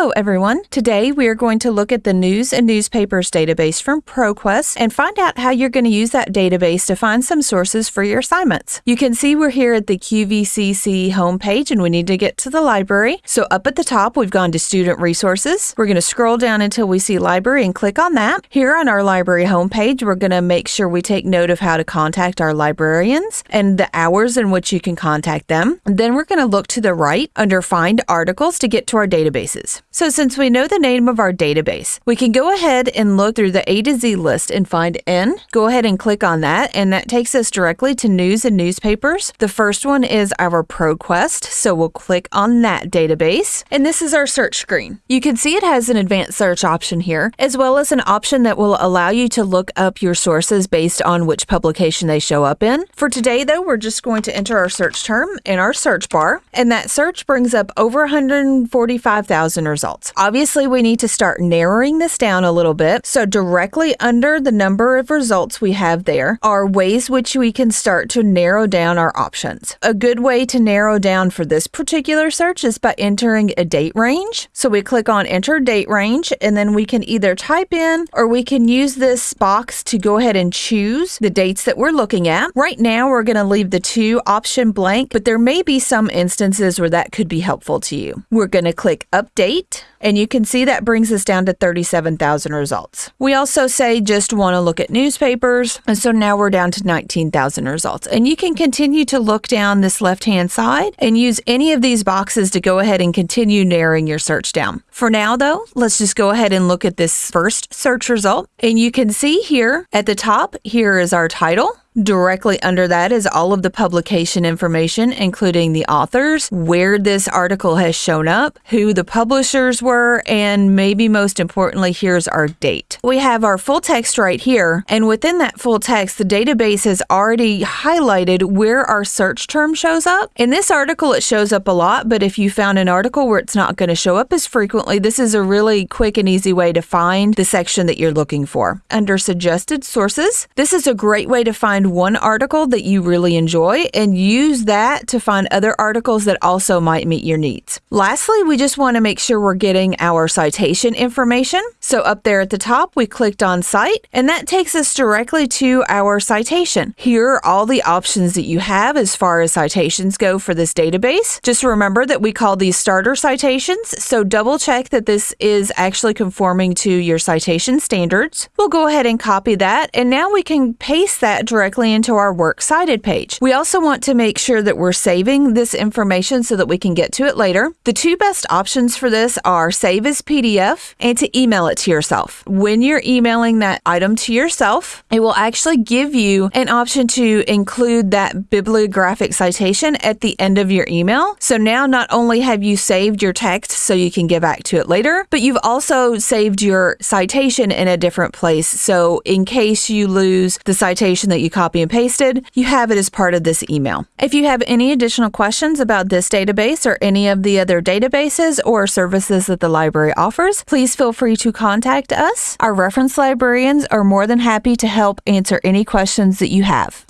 Hello, everyone. Today we are going to look at the News and Newspapers database from ProQuest and find out how you're going to use that database to find some sources for your assignments. You can see we're here at the QVCC homepage and we need to get to the library. So up at the top, we've gone to Student Resources. We're going to scroll down until we see Library and click on that. Here on our library homepage, we're going to make sure we take note of how to contact our librarians and the hours in which you can contact them. And then we're going to look to the right under Find Articles to get to our databases. So since we know the name of our database, we can go ahead and look through the A to Z list and find N. Go ahead and click on that, and that takes us directly to news and newspapers. The first one is our ProQuest, so we'll click on that database, and this is our search screen. You can see it has an advanced search option here, as well as an option that will allow you to look up your sources based on which publication they show up in. For today, though, we're just going to enter our search term in our search bar, and that search brings up over 145,000 results. Obviously, we need to start narrowing this down a little bit. So directly under the number of results we have there are ways which we can start to narrow down our options. A good way to narrow down for this particular search is by entering a date range. So we click on enter date range and then we can either type in or we can use this box to go ahead and choose the dates that we're looking at. Right now, we're going to leave the two option blank, but there may be some instances where that could be helpful to you. We're going to click update and you can see that brings us down to 37,000 results. We also say just want to look at newspapers, and so now we're down to 19,000 results. And you can continue to look down this left-hand side and use any of these boxes to go ahead and continue narrowing your search down. For now, though, let's just go ahead and look at this first search result. And you can see here at the top, here is our title. Directly under that is all of the publication information, including the authors, where this article has shown up, who the publishers were, and maybe most importantly, here's our date. We have our full text right here, and within that full text, the database has already highlighted where our search term shows up. In this article, it shows up a lot, but if you found an article where it's not going to show up as frequently, this is a really quick and easy way to find the section that you're looking for. Under suggested sources, this is a great way to find find one article that you really enjoy and use that to find other articles that also might meet your needs. Lastly, we just want to make sure we're getting our citation information. So up there at the top, we clicked on Cite, and that takes us directly to our citation. Here are all the options that you have as far as citations go for this database. Just remember that we call these starter citations, so double check that this is actually conforming to your citation standards. We'll go ahead and copy that, and now we can paste that directly directly into our Works Cited page. We also want to make sure that we're saving this information so that we can get to it later. The two best options for this are save as PDF and to email it to yourself. When you're emailing that item to yourself, it will actually give you an option to include that bibliographic citation at the end of your email. So now not only have you saved your text so you can get back to it later, but you've also saved your citation in a different place. So in case you lose the citation that you copy and pasted, you have it as part of this email. If you have any additional questions about this database or any of the other databases or services that the library offers, please feel free to contact us. Our reference librarians are more than happy to help answer any questions that you have.